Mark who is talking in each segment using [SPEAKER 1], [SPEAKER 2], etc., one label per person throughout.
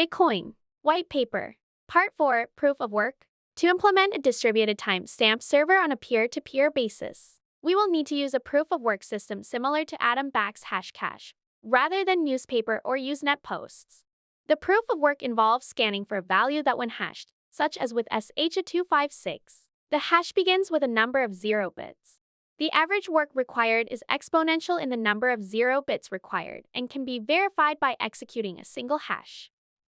[SPEAKER 1] Bitcoin. White paper. Part 4 Proof of Work. To implement a distributed timestamp server on a peer to peer basis, we will need to use a proof of work system similar to Adam Back's Hashcash, rather than Newspaper or Usenet posts. The proof of work involves scanning for a value that, when hashed, such as with SHA256, the hash begins with a number of zero bits. The average work required is exponential in the number of zero bits required and can be verified by executing a single hash.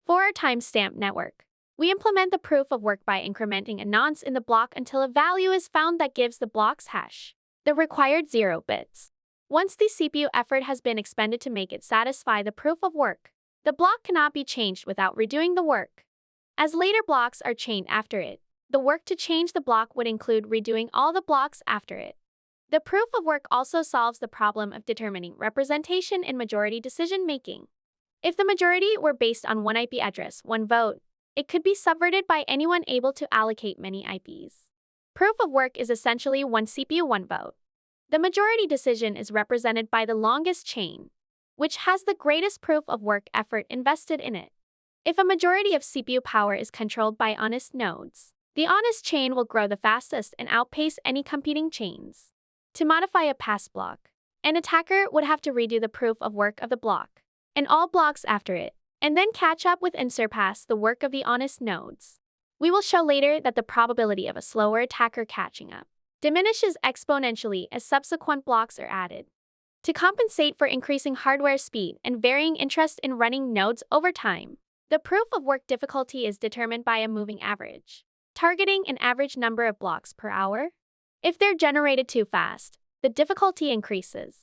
[SPEAKER 1] For our timestamp network, we implement the proof of work by incrementing a nonce in the block until a value is found that gives the block's hash, the required zero bits. Once the CPU effort has been expended to make it satisfy the proof of work, the block cannot be changed without redoing the work. As later blocks are chained after it, the work to change the block would include redoing all the blocks after it. The proof of work also solves the problem of determining representation in majority decision making. If the majority were based on one IP address, one vote, it could be subverted by anyone able to allocate many IPs. Proof of work is essentially one CPU, one vote. The majority decision is represented by the longest chain, which has the greatest proof of work effort invested in it. If a majority of CPU power is controlled by honest nodes, the honest chain will grow the fastest and outpace any competing chains. To modify a pass block, an attacker would have to redo the proof of work of the block, and all blocks after it, and then catch up with and surpass the work of the honest nodes. We will show later that the probability of a slower attacker catching up diminishes exponentially as subsequent blocks are added. To compensate for increasing hardware speed and varying interest in running nodes over time, the proof of work difficulty is determined by a moving average, targeting an average number of blocks per hour if they're generated too fast, the difficulty increases.